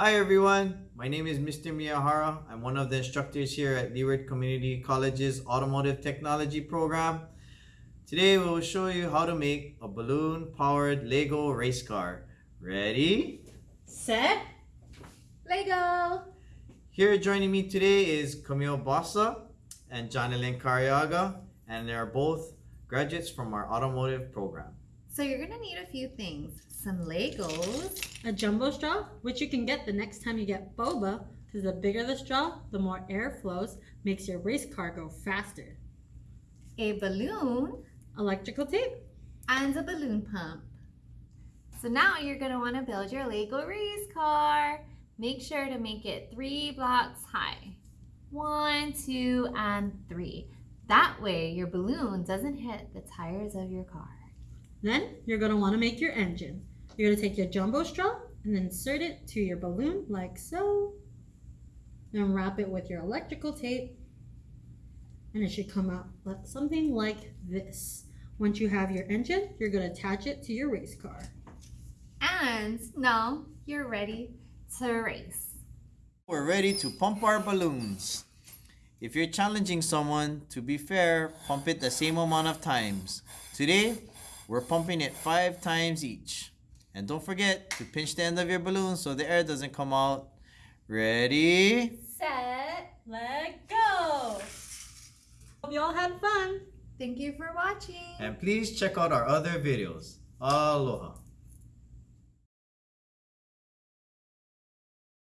Hi everyone, my name is Mr. Miyahara. I'm one of the instructors here at Leeward Community College's Automotive Technology program. Today we will show you how to make a balloon powered Lego race car. Ready? Set. Lego! Here joining me today is Camille Bossa and Jonalyn Cariaga and they are both graduates from our automotive program. So you're gonna need a few things. Some Legos, A jumbo straw, which you can get the next time you get boba, because the bigger the straw, the more air flows, makes your race car go faster. a balloon, Electrical tape, and a balloon pump. So now you're gonna wanna build your Lego race car. Make sure to make it three blocks high. One, two, and three. That way your balloon doesn't hit the tires of your car. Then you're going to want to make your engine. You're going to take your jumbo straw and insert it to your balloon like so. Then wrap it with your electrical tape. And it should come out something like this. Once you have your engine, you're going to attach it to your race car. And now you're ready to race. We're ready to pump our balloons. If you're challenging someone, to be fair, pump it the same amount of times. Today, we're pumping it five times each. And don't forget to pinch the end of your balloon so the air doesn't come out. Ready? Set. Let go! Hope you all had fun. Thank you for watching. And please check out our other videos. Aloha.